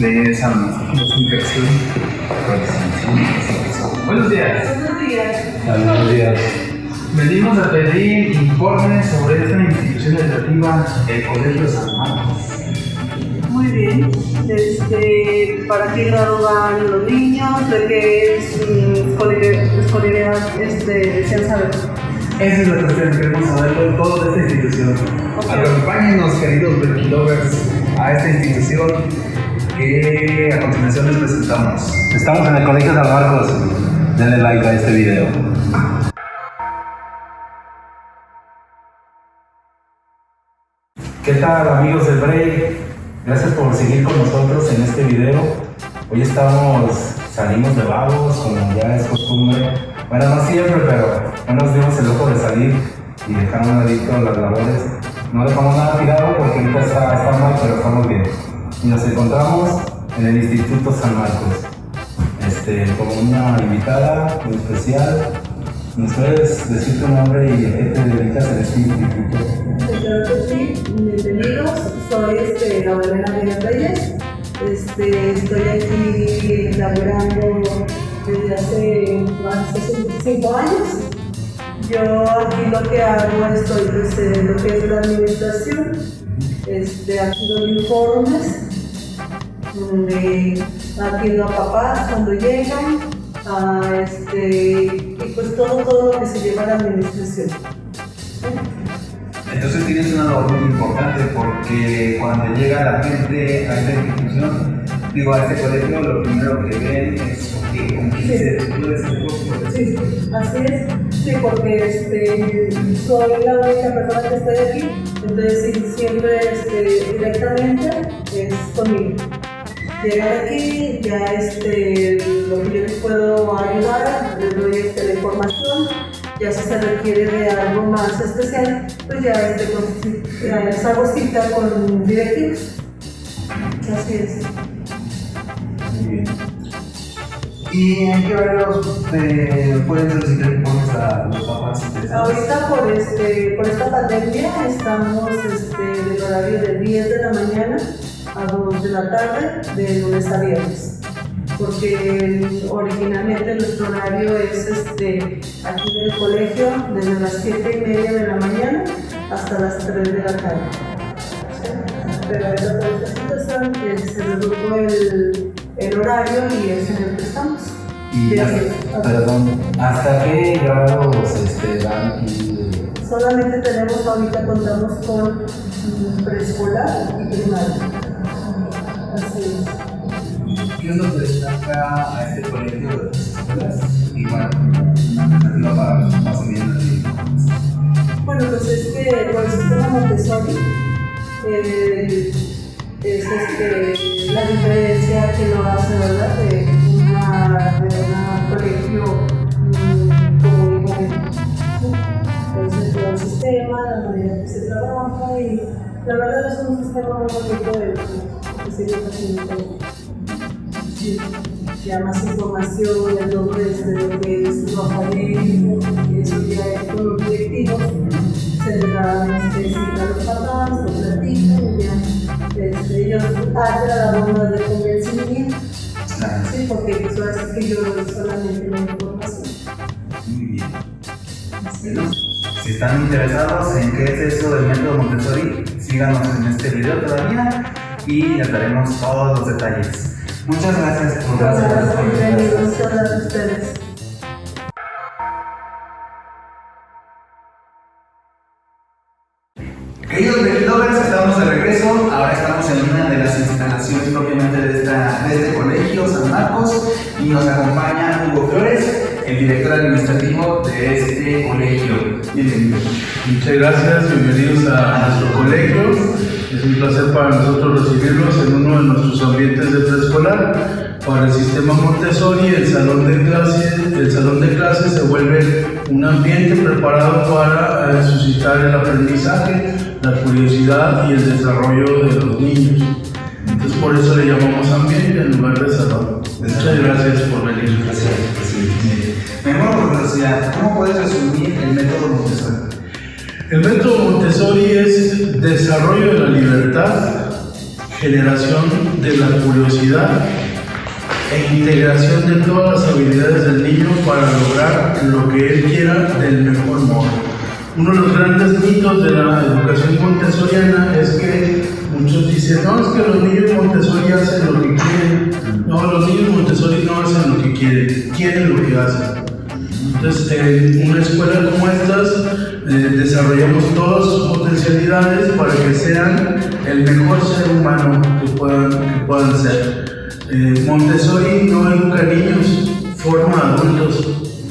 de San Desinfección. Buenos días. Buenos días. Buenos días. Venimos a pedir informes sobre esta institución educativa, el Colegio San Marcos. Muy bien. Este, ¿Para qué grado van los niños? ¿De qué mm, escolaridad, escolaridad este, desean saber? Esa es la cuestión, queremos saberlo todo de esta institución. Acompáñenos, queridos Berkilovers, a esta institución que a continuación les presentamos. Estamos en el Colegio San Marcos. Denle like a este video. ¿Qué tal amigos del Break? Gracias por seguir con nosotros en este video. Hoy estamos, salimos de vagos, como ya es costumbre. Bueno, no siempre, pero no nos dimos el lujo de salir y dejar un ladito las labores. No dejamos nada tirado porque ahorita está, está mal, pero estamos bien. Y nos encontramos en el Instituto San Marcos. Este, con una invitada muy especial. ¿Nos puedes decir tu nombre y a te dedicas en este instituto? Claro que sí, bienvenidos. Soy este, Gabriela Díaz Reyes. Este, estoy aquí laborando desde hace más de cinco años. Yo aquí lo que hago estoy desde lo que es la administración. Este, aquí doy informes donde atiendo a papás cuando llegan, a este, y pues todo, todo lo que se lleva a la administración. Entonces tienes una labor muy importante porque cuando llega la gente a esta institución, digo a este colegio, lo primero que ven es que con quién se. Sí, así es. Sí, porque este, soy la única persona que estoy aquí, entonces sí, siempre este, directamente es conmigo. Llegar aquí, ya este, lo que yo les puedo ayudar, les doy este, la información, ya si se requiere de algo más especial, pues ya, este, les hago cita con directivos. Así es. Muy bien. ¿Y en qué horarios eh, pueden solicitar informes a los papás? Ahorita por, este, por esta pandemia estamos este, del horario de 10 de la mañana a 2 de la tarde, de lunes a viernes. Porque originalmente nuestro horario es este, aquí en el colegio desde las 7 y media de la mañana hasta las 3 de la tarde. Pero situación eh, se redujo el, el horario y es en el que estamos. Y hasta, perdón, ¿hasta qué grados este, dan aquí? Solamente tenemos, ahorita contamos con preescolar y primaria. Así es. ¿Qué es lo que destaca a este colegio de las? Y bueno, aquí. Bueno, pues es que por el sistema Montessori es este, la diferencia que lo hace, ¿verdad? De de un colegio mm, y corriente. Entonces, todo el sistema, la manera que se trabaja y la verdad es un sistema muy bonito de haciendo. Sí, ya más información, nombre de lo que es lo académico, eso ya es con los directivos, se les da este, cita a los papás, lo platican y ya este, ellos hacen la labor de convencimiento, sí, porque ahora sí que yo solamente la información. Muy bien. Bueno, si están interesados en qué es eso del método Montessori, síganos en este video todavía y les daremos todos los detalles. Muchas gracias por gracias, bienvenidos, muchas gracias a ustedes. Queridos Lovers, estamos de regreso. Ahora estamos en una de las instalaciones propiamente de, esta, de este colegio, San Marcos, y nos acompaña Hugo Flores, el director administrativo de este colegio. Bienvenido. Muchas gracias, bienvenidos a nuestro colegio. Es un placer para nosotros recibirlos en uno de nuestros ambientes de preescolar. Para el sistema Montessori, el salón de clases, el de se vuelve un ambiente preparado para eh, suscitar el aprendizaje, la curiosidad y el desarrollo de los niños. Entonces por eso le llamamos ambiente en lugar de salón. Muchas gracias por venir. Gracias, presidente. Me muero por curiosidad, ¿cómo puedes resumir el método Montessori? El método Montessori es desarrollo de la libertad generación de la curiosidad e integración de todas las habilidades del niño para lograr lo que él quiera del mejor modo. Uno de los grandes mitos de la educación montessoriana es que muchos dicen, no, es que los niños Montessori hacen lo que quieren. No, los niños Montessori no hacen lo que quieren, quieren lo que hacen. Entonces, en una escuela como estas, eh, desarrollamos todas sus potencialidades para que sean el mejor ser humano que puedan, que puedan ser. Eh, Montessori no educa niños, forma adultos.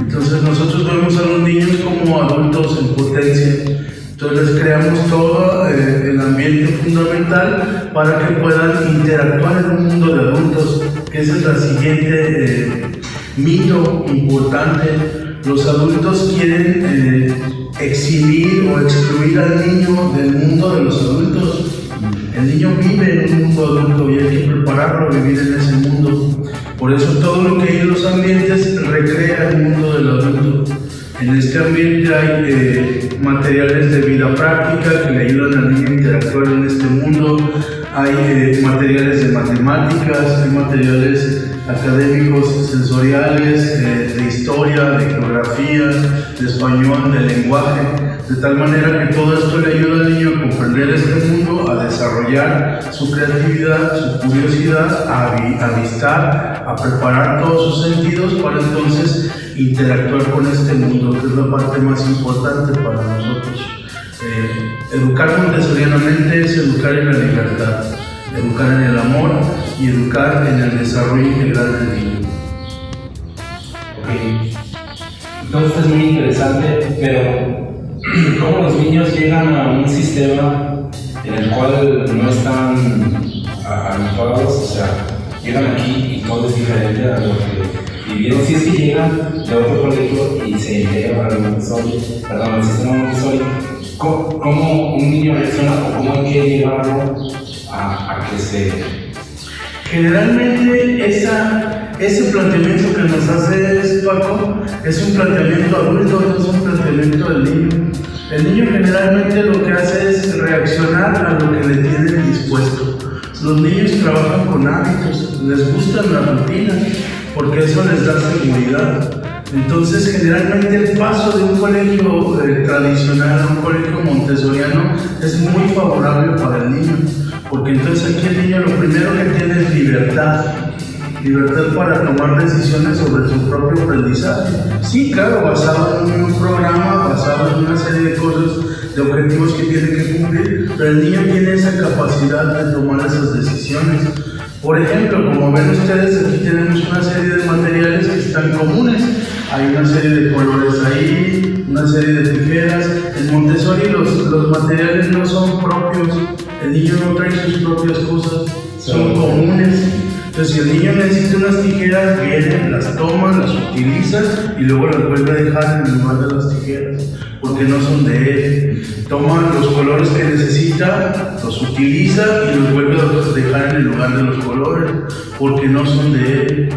Entonces nosotros vemos a los niños como adultos en potencia. Entonces creamos todo eh, el ambiente fundamental para que puedan interactuar en un mundo de adultos, que ese es el siguiente eh, mito importante. Los adultos quieren exhibir o excluir al niño del mundo de los adultos. El niño vive en un mundo adulto y hay que prepararlo a vivir en ese mundo. Por eso todo lo que hay en los ambientes recrea el mundo del adulto. En este ambiente hay eh, materiales de vida práctica que le ayudan al niño a interactuar en este mundo. Hay eh, materiales de matemáticas, hay materiales académicos, sensoriales, eh, de historia, de geografía, de español, de lenguaje, de tal manera que todo esto le ayuda al niño a comprender este mundo, a desarrollar su creatividad, su curiosidad, a avistar, a preparar todos sus sentidos para entonces interactuar con este mundo, que es la parte más importante para nosotros. Eh, educar montessorianamente es educar en la libertad educar en el amor y educar en el desarrollo integral del niño. Todo esto es muy interesante, pero ¿cómo los niños llegan a un sistema en el cual no están habituados? O sea, llegan aquí y todo es diferente a lo que vivieron. Si es que llegan de otro colegio y se integran al Montessori, perdón, al sistema Montessori, ¿cómo, ¿cómo un niño reacciona o cómo hay que llevarlo a, que se... Generalmente esa, ese planteamiento que nos hace Paco es un planteamiento adulto, no es un planteamiento del niño. El niño generalmente lo que hace es reaccionar a lo que le tienen dispuesto. Los niños trabajan con hábitos, les gustan las rutinas, porque eso les da seguridad. Entonces, generalmente el paso de un colegio eh, tradicional a un colegio montessoriano es muy favorable para el niño porque entonces aquí el niño lo primero que tiene es libertad, libertad para tomar decisiones sobre su propio aprendizaje. Sí, claro, basado en un programa, basado en una serie de cosas, de objetivos que tiene que cumplir, pero el niño tiene esa capacidad de tomar esas decisiones. Por ejemplo, como ven ustedes, aquí tenemos una serie de materiales que están comunes. Hay una serie de colores ahí, una serie de tijeras. En Montessori los, los materiales no son propios el niño no trae sus propias cosas, son comunes. Entonces, si el niño necesita unas tijeras, viene, las toma, las utiliza y luego las vuelve a dejar en el lugar de las tijeras, porque no son de él. Toma los colores que necesita, los utiliza y los vuelve a dejar en el lugar de los colores, porque no son de él.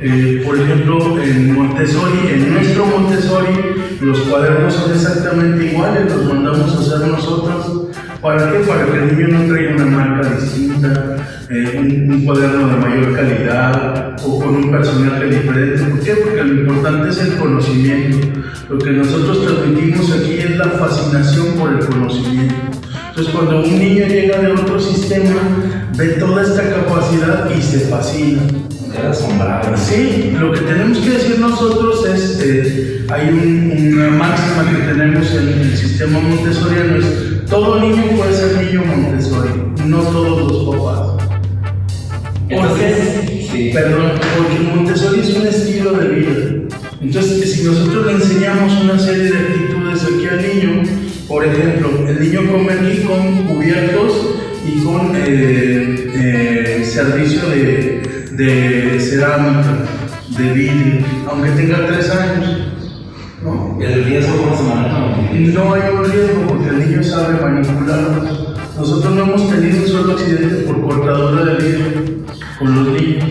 Eh, por ejemplo, en Montessori, en nuestro Montessori, los cuadernos son exactamente iguales, los mandamos a hacer nosotros ¿Para qué? Para que el niño no traiga una marca distinta, eh, un, cuaderno de mayor calidad o con un personaje diferente. ¿Por qué? Porque lo importante es el conocimiento. Lo que nosotros transmitimos aquí es la fascinación por el conocimiento. Entonces, cuando un niño llega de otro sistema, ve toda esta capacidad y se fascina. asombrado. Sí, lo que tenemos que decir nosotros es, eh, hay una máxima que tenemos en el sistema montessoriano, es todo niño puede ser niño Montessori, no todos los papás. ¿Por qué? Sí. Perdón, porque Montessori es un estilo de vida. Entonces, si nosotros le enseñamos una serie de actitudes aquí al niño, por ejemplo, el niño come aquí con cubiertos y con eh, eh, servicio de, de cerámica, de vidrio, aunque tenga tres años. ¿no? ¿El riesgo cómo se maneja? No hay un riesgo porque el niño sabe manipularlos. Nosotros no hemos tenido un solo accidente por cortadura de vidrio con los niños.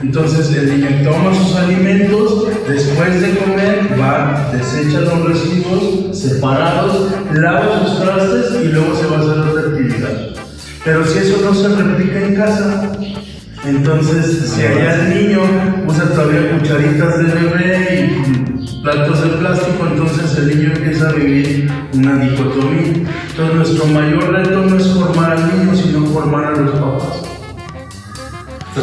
Entonces el niño toma sus alimentos, después de comer va, desecha los residuos separados, lava sus trastes y luego se va a hacer otra actividad. Pero si eso no se replica en casa, entonces si allá el niño usa todavía cucharitas de bebé y platos de plástico, entonces el niño empieza a vivir una dicotomía. Entonces nuestro mayor reto no es formar al niño, sino formar a los papás.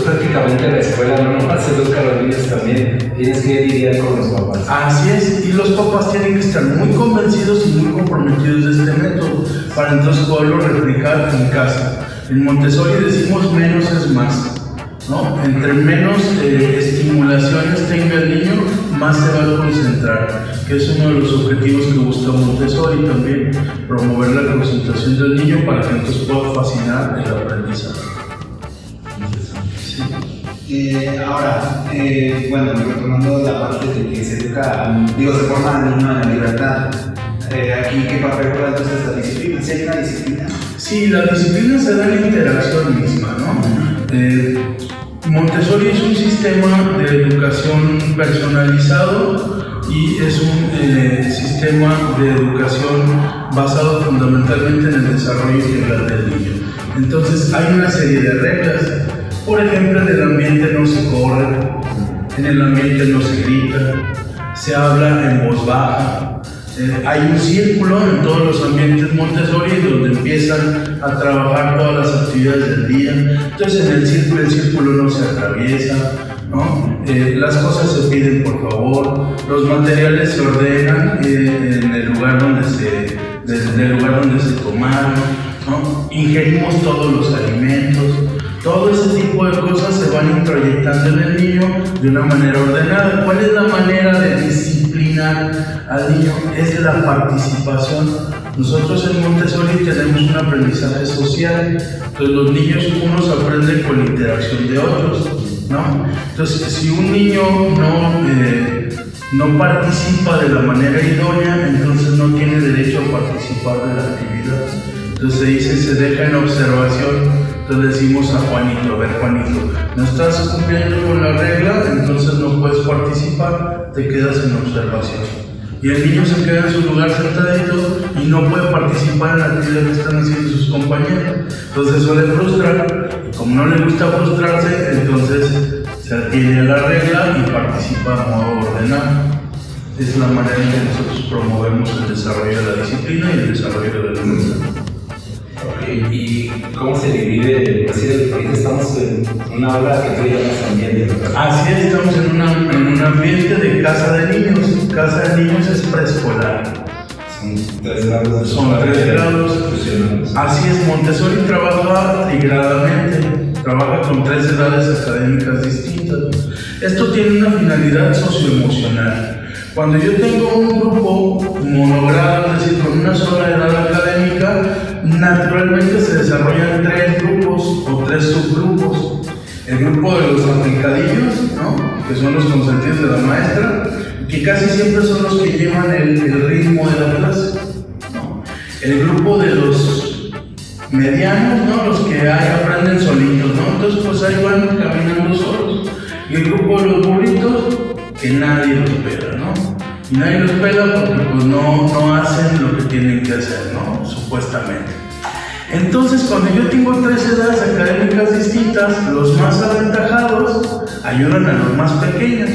Prácticamente la escuela no nomás educa a los niños también, tienes que lidiar con los papás. Así es, y los papás tienen que estar muy convencidos y muy comprometidos de este método para entonces poderlo replicar en casa. En Montessori decimos menos es más. ¿no? Entre menos eh, estimulaciones tenga el niño, más se va a concentrar, que es uno de los objetivos que busca Montessori también, promover la concentración del niño para que entonces pueda fascinar el aprendizaje. Eh, ahora, eh, bueno, retomando la parte de que se educa, digo, se forma al niño en libertad. Eh, aquí, ¿qué papel juega entonces la disciplina? ¿Sí hay una disciplina? Sí, la disciplina se da en la interacción misma, ¿no? Montessori es un sistema de educación personalizado y es un sistema de educación basado fundamentalmente en el desarrollo integral del niño. Entonces hay una serie de reglas. Por ejemplo, en el ambiente no se corre, en el ambiente no se grita, se habla en voz baja. Eh, hay un círculo en todos los ambientes Montessori donde empiezan a trabajar todas las actividades del día. Entonces en el círculo el círculo no se atraviesa, ¿no? Eh, las cosas se piden por favor, los materiales se ordenan eh, en el lugar donde se, desde el lugar donde se tomaron, ¿no? ingerimos todos los alimentos. Todo ese tipo de cosas se van introyectando en el niño de una manera ordenada. ¿Cuál es la manera de disciplinar al niño? Es la participación. Nosotros en Montessori tenemos un aprendizaje social. Entonces los niños unos aprenden con la interacción de otros. ¿no? Entonces si un niño no, eh, no participa de la manera idónea, entonces no tiene derecho a participar de la actividad. Entonces se dice, se deja en observación. Entonces decimos a Juanito, a ver Juanito, no estás cumpliendo con la regla, entonces no puedes participar, te quedas en observación. Y el niño se queda en su lugar sentadito y no puede participar en la actividad que están haciendo sus compañeros. Entonces suele frustrar, y como no le gusta frustrarse, entonces se atiene a la regla y participa de modo ordenado. Es la manera en que nosotros promovemos el desarrollo de la disciplina y el desarrollo de la. ¿Y cómo se divide? Pues sí, ahorita estamos en una aula que tú llamas ambiente. Así es, estamos en, una- en un ambiente de casa de niños. Casa de niños es preescolar. Son tres grados. de Son tres grados. Así es, Montessori trabaja trigradamente, trabaja con tres edades académicas distintas. Esto tiene una finalidad socioemocional. Cuando yo tengo un grupo monogrado, es decir, con una sola edad académica, naturalmente se desarrollan tres grupos o tres subgrupos. El grupo de los aplicadillos, ¿no? que son los consentidos de la maestra, que casi siempre son los que llevan el, ritmo de la clase. ¿no? El grupo de los medianos, ¿no? Los que ahí aprenden solitos, ¿no? Entonces pues ahí van caminando solos. Y el grupo de los burritos, que nadie los pela, ¿no? Y nadie los pela porque pues no, no hacen lo que tienen que hacer, ¿no? Supuestamente. Entonces, cuando yo tengo tres edades académicas distintas, los más aventajados ayudan a los más pequeños.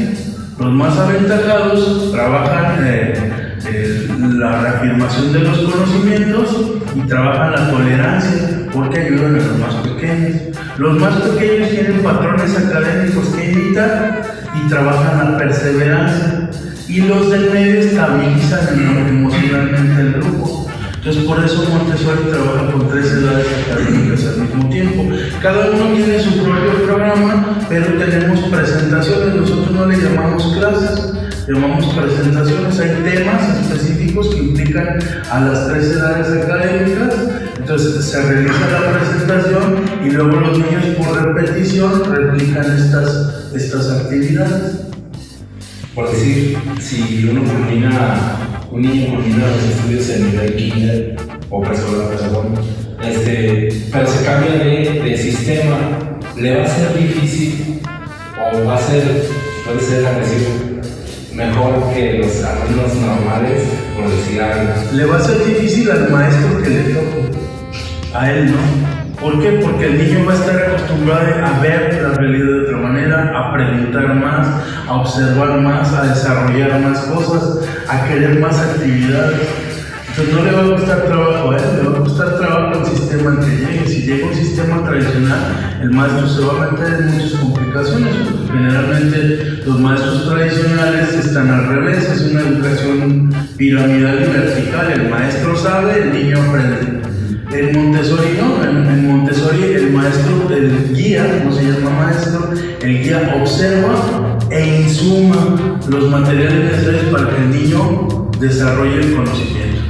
Los más aventajados trabajan eh, eh, la reafirmación de los conocimientos y trabajan la tolerancia porque ayudan a los más pequeños. Los más pequeños tienen patrones académicos que imitar y trabajan la perseverancia. Y los del medio estabilizan emo- emocionalmente el grupo. Entonces por eso Montessori trabaja con tres edades académicas al mismo tiempo. Cada uno tiene su propio programa, pero tenemos presentaciones. Nosotros no le llamamos clases, llamamos presentaciones. Hay temas específicos que implican a las tres edades académicas. Entonces se realiza la presentación y luego los niños por repetición replican estas, estas actividades. Por decir, si uno culmina, un niño culmina los estudios en nivel kinder o preescolar, perdón, este, pero se cambia de, de sistema, ¿le va a ser difícil o va a ser, puede ser agresivo, mejor que los alumnos normales, por decir algo? Le va a ser difícil al maestro que le toque, a él no. ¿Por qué? Porque el niño va a estar acostumbrado a ver la realidad de otra manera, a preguntar más, a observar más, a desarrollar más cosas, a querer más actividades. Entonces no le va a gustar trabajo a él, le va a gustar trabajo al sistema en que llegue. Si llega un sistema tradicional, el maestro se va a meter en muchas complicaciones, generalmente los maestros tradicionales están al revés, es una educación piramidal y vertical. El maestro sabe, el niño aprende. En Montessori no, en, Montessori el maestro, el guía, no se llama maestro, el guía observa e insuma los materiales necesarios para que el niño desarrolle el conocimiento.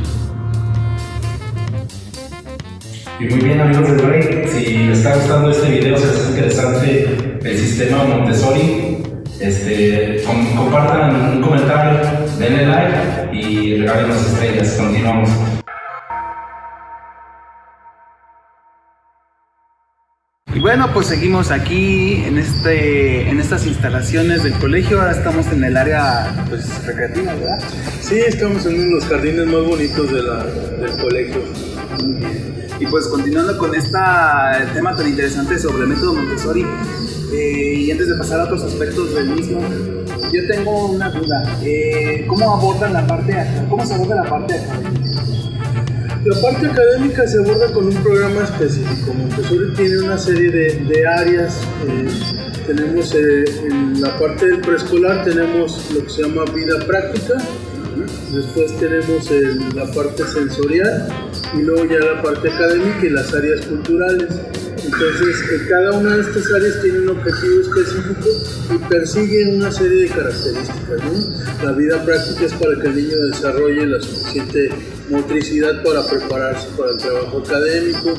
Y muy bien amigos de Rey, si les está gustando este video, si es interesante el sistema Montessori, este, com- compartan un comentario, denle like y regalen las estrellas. Continuamos. Bueno, pues seguimos aquí en, este, en estas instalaciones del colegio. Ahora estamos en el área pues, recreativa, ¿verdad? Sí, estamos en uno de los jardines más bonitos de la- del colegio. Muy bien. Y pues continuando con este tema tan interesante sobre el método Montessori, eh, y antes de pasar a otros aspectos del mismo, yo tengo una duda. Eh, ¿Cómo abordan la parte, cómo se aborda la parte académica? La parte académica se aborda con un programa específico. Montessori tiene una serie de, de áreas. eh, tenemos eh, en la parte del preescolar tenemos lo que se llama vida práctica. Después tenemos el- la parte sensorial y luego ya la parte académica y las áreas culturales. Entonces, eh, cada una de estas áreas tiene un objetivo específico y persigue una serie de características. La vida práctica es para que el niño desarrolle la suficiente motricidad para prepararse para el trabajo académico,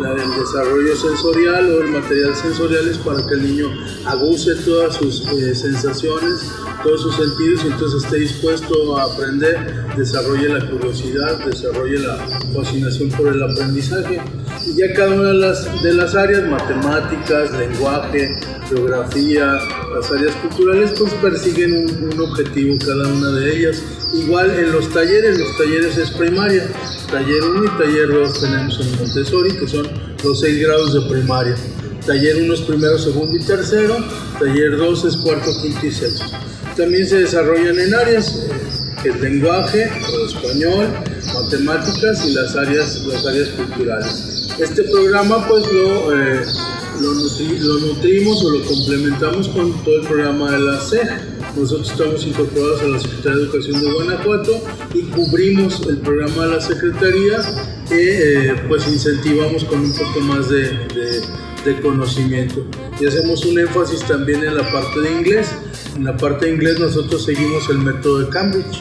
la del desarrollo sensorial o el material sensorial es para que el niño aguce todas sus eh, sensaciones, todos sus sentidos y entonces esté dispuesto a aprender, desarrolle la curiosidad, desarrolle la fascinación por el aprendizaje. Y ya cada una de las, de las áreas, matemáticas, lenguaje, geografía, las áreas culturales, pues persiguen un, un objetivo cada una de ellas. Igual en los talleres, los talleres es primaria, taller 1 y taller 2 tenemos en Montessori, que son los 6 grados de primaria. Taller 1 es primero, segundo y tercero, taller 2 es cuarto, quinto y sexto. También se desarrollan en áreas, que es lenguaje, o español, matemáticas y las áreas, las áreas culturales. Este programa pues lo, eh, lo, nutri- nutrimos o lo complementamos con todo el programa de la CEG. Nosotros estamos incorporados a la Secretaría de Educación de Guanajuato y cubrimos el programa de la Secretaría que eh, pues incentivamos con un poco más de, de- de conocimiento. Y hacemos un énfasis también en la parte de inglés. En la parte de inglés nosotros seguimos el método de Cambridge.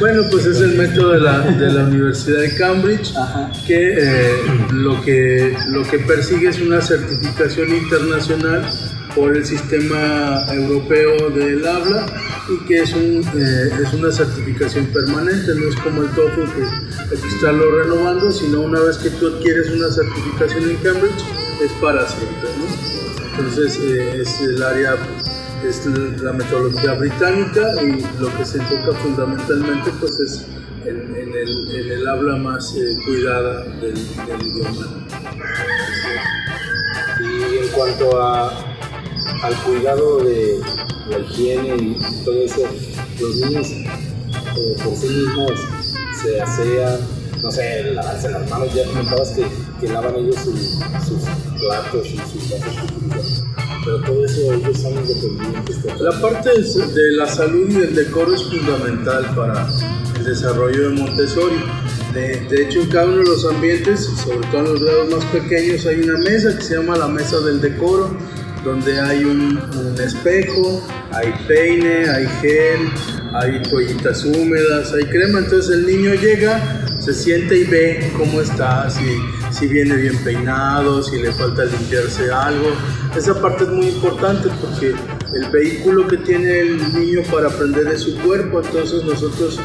Bueno, pues es el método de la, de la Universidad de Cambridge Ajá. que, eh, lo que lo que persigue es una certificación internacional por el sistema europeo del habla y que es, un, eh, es una certificación permanente, no es como el TOEFL que hay que estarlo renovando, sino una vez que tú adquieres una certificación en Cambridge es para siempre. ¿no? Entonces eh, es el área es la metodología británica y lo que se enfoca fundamentalmente pues es en, el, en el habla más eh, cuidada del, idioma. Y en cuanto a, al cuidado de la higiene y todo eso, los niños eh, por sí mismos se asean, no sé, lavarse las manos, ya comentabas que, que lavan ellos su- sus platos y sus pero todo eso ellos son independientes. de- La parte de la salud y del decoro es fundamental para el desarrollo de Montessori. De, de hecho, en cada uno de los ambientes, sobre todo en los grados más pequeños, hay una mesa que se llama la mesa del decoro, donde hay un, un espejo, hay peine, hay gel, hay toallitas húmedas, hay crema. Entonces el niño llega, se siente y ve cómo está, si, si viene bien peinado, si le falta limpiarse algo. Esa parte es muy importante porque el vehículo que tiene el niño para aprender es su cuerpo, entonces nosotros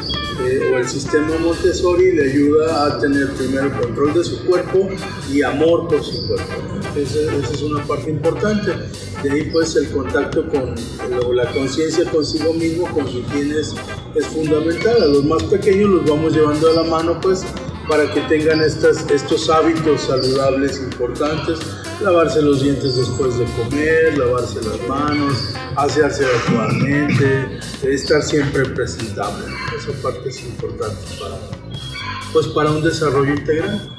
eh, o el sistema Montessori le ayuda a tener primero control de su cuerpo y amor por su cuerpo. Esa, es una parte importante. De ahí pues el contacto con la conciencia consigo mismo, con sus bienes es fundamental. A los más pequeños los vamos llevando a la mano, pues, para que tengan estas, estos hábitos saludables importantes, lavarse los dientes después de comer, lavarse las manos, asearse adecuadamente, estar siempre presentable. Esa parte es importante para, pues, para un desarrollo integral.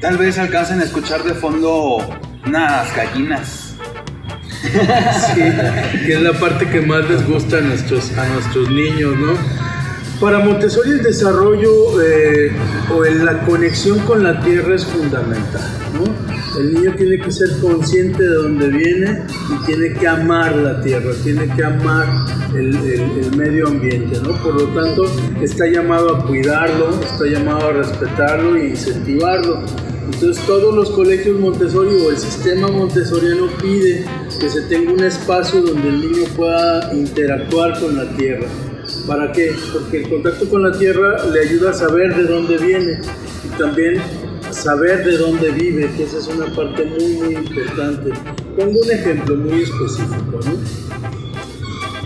Tal vez alcancen a escuchar de fondo unas gallinas. Sí, que es la parte que más les gusta a nuestros, a nuestros niños, ¿no? Para Montessori el desarrollo eh, o la conexión con la tierra es fundamental, ¿no? El niño tiene que ser consciente de dónde viene y tiene que amar la tierra, tiene que amar el, el- el medio ambiente, ¿no? Por lo tanto, está llamado a cuidarlo, está llamado a respetarlo e incentivarlo. Entonces todos los colegios Montessori o el sistema montessoriano pide que se tenga un espacio donde el niño pueda interactuar con la tierra. ¿Para qué? Porque el contacto con la tierra le ayuda a saber de dónde viene y también saber de dónde vive, que esa es una parte muy muy importante. Pongo un ejemplo muy específico, ¿no?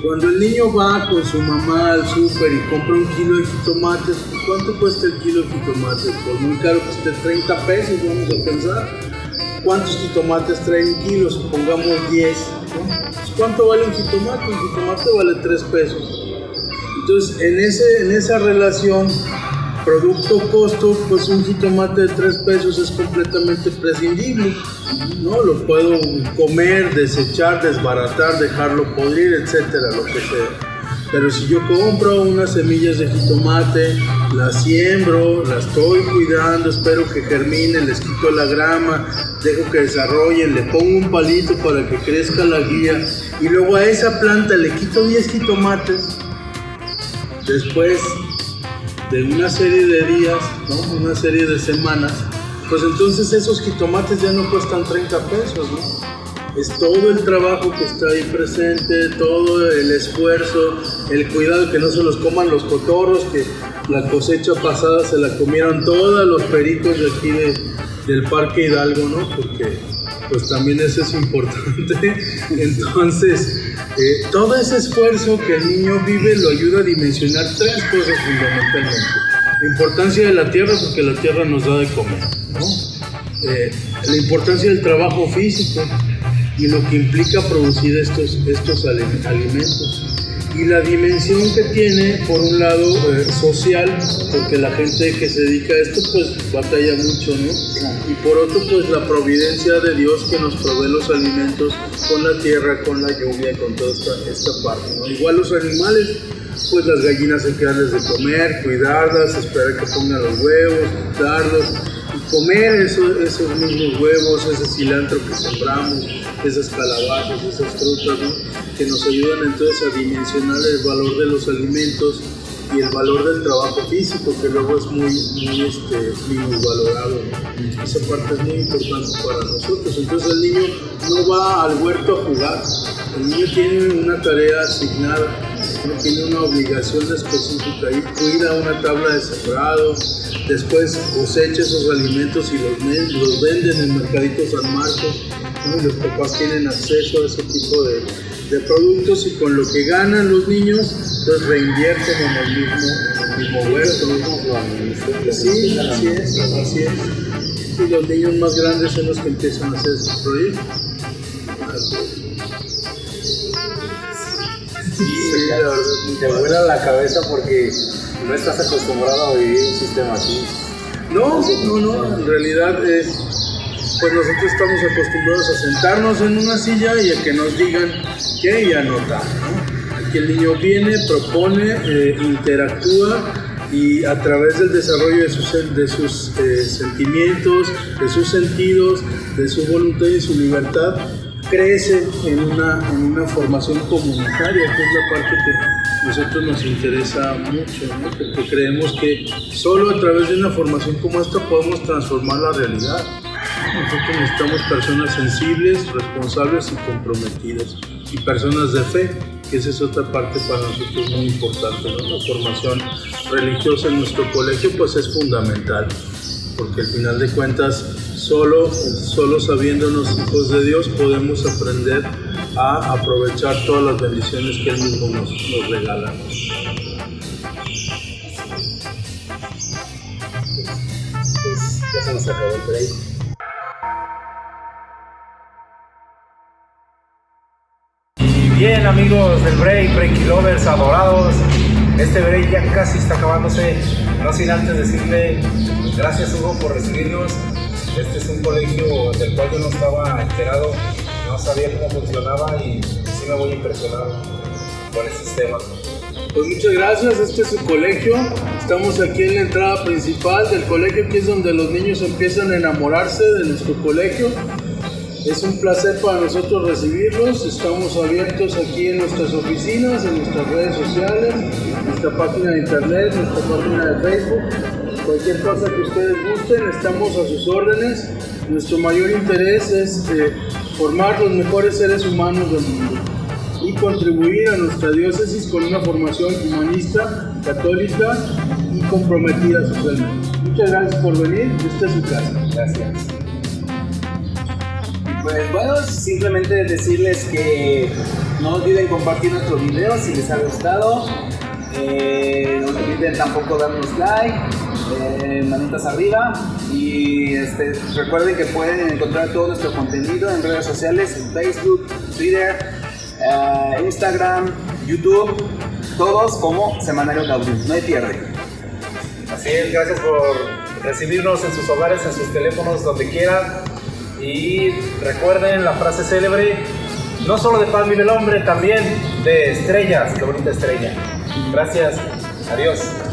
Cuando el niño va con su mamá al súper y compra un kilo de jitomates, ¿cuánto cuesta el kilo de jitomates? Pues muy caro que esté 30 pesos, vamos a pensar. ¿Cuántos jitomates trae un kilo? Supongamos 10. ¿no? Pues, ¿Cuánto vale un jitomate? Un jitomate vale 3 pesos. Entonces, en, ese, en esa relación producto-costo, pues un jitomate de 3 pesos es completamente prescindible. ¿no? Lo puedo comer, desechar, desbaratar, dejarlo podrir, etcétera, lo que sea. Pero si yo compro unas semillas de jitomate, las siembro, las estoy cuidando, espero que germinen, les quito la grama, dejo que desarrollen, le pongo un palito para que crezca la guía y luego a esa planta le quito 10 jitomates, después de una serie de días, ¿no? una serie de semanas, pues entonces esos jitomates ya no cuestan 30 pesos, ¿no? Es todo el trabajo que está ahí presente, todo el esfuerzo, el cuidado que no se los coman los cotorros, que la cosecha pasada se la comieron todos los pericos de aquí de- del Parque Hidalgo, ¿no? Porque pues también eso es importante. Entonces, eh, todo ese esfuerzo que el niño vive lo ayuda a dimensionar tres cosas fundamentalmente. La importancia de la tierra, porque la tierra nos da de comer. Eh, la importancia del trabajo físico y lo que implica producir estos, estos ali- alimentos. Y la dimensión que tiene, por un lado, eh, social, porque la gente que se dedica a esto, pues batalla mucho, ¿no? Y por otro, pues la providencia de Dios que nos provee los alimentos con la tierra, con la lluvia, con toda esta, esta parte, ¿no? Igual los animales, pues las gallinas hay que darles de comer, cuidarlas, esperar que pongan los huevos, darlos, comer eso- esos mismos huevos, ese cilantro que sembramos, esas calabazas, esas frutas, ¿no? que nos ayudan entonces a dimensionar el valor de los alimentos y el valor del trabajo físico, que luego es muy, muy este, minusvalorado. ¿no? Esa parte es muy importante para nosotros. Entonces el niño no va al huerto a jugar, el niño tiene una tarea asignada, tiene una obligación específica y cuida una tabla de sembrado, después cosecha esos alimentos y los, los venden en Mercadito San Marcos, ¿no? y los papás tienen acceso a ese tipo de, de productos y con lo que ganan los niños, entonces reinvierten en el mismo, en el mismo huerto. Sí, así es, así es. Y los niños más grandes son los que empiezan a hacer estos proyectos. Sí, verdad. Te vuela la cabeza porque no estás acostumbrado a vivir un sistema así. No, no, no, en realidad es, pues nosotros estamos acostumbrados a sentarnos en una silla y a que nos digan qué y anotar, ¿no? Aquí el niño viene, propone, eh, interactúa y a través del desarrollo de sus, de sus eh, sentimientos, de sus sentidos, de su voluntad y su libertad, crece en una, en una formación comunitaria, que es la parte que nosotros nos interesa mucho, porque creemos que solo a través de una formación como esta podemos transformar la realidad. Nosotros necesitamos personas sensibles, responsables y comprometidas, y personas de fe, que esa es otra parte para nosotros muy importante. La formación religiosa en nuestro colegio pues es fundamental, porque al final de cuentas solo, solo sabiéndonos hijos de Dios podemos aprender a aprovechar todas las bendiciones que Él mismo nos, regala. Bien amigos del break, breaky lovers adorados, este break ya casi está acabándose, no sin antes decirle gracias Hugo por recibirnos, este es un colegio del cual yo no estaba enterado, no sabía cómo funcionaba y sí me voy impresionado con el sistema. Pues muchas gracias, este es su colegio. Estamos aquí en la entrada principal del colegio, que es donde los niños empiezan a enamorarse de nuestro colegio. Es un placer para nosotros recibirlos. Estamos abiertos aquí en nuestras oficinas, en nuestras redes sociales, nuestra página de internet, nuestra página de Facebook. Cualquier cosa que ustedes gusten, estamos a sus órdenes. Nuestro mayor interés es eh, formar los mejores seres humanos del mundo y contribuir a nuestra diócesis con una formación humanista, católica y comprometida socialmente. Muchas gracias por venir, esta es su casa. Gracias. Pues bueno, simplemente decirles que no olviden compartir nuestro video si les ha gustado. Eh, no olviden tampoco darnos like, eh, manitas arriba. Y este, recuerden que pueden encontrar todo nuestro contenido en redes sociales, en Facebook, Twitter, eh, Instagram, YouTube, todos como Semanario Gaudium. No hay pierde. Así es, gracias por recibirnos en sus hogares, en sus teléfonos, donde quieran. Y recuerden la frase célebre, no solo de pan vive el hombre, también de estrellas, qué bonita estrella. Gracias, adiós.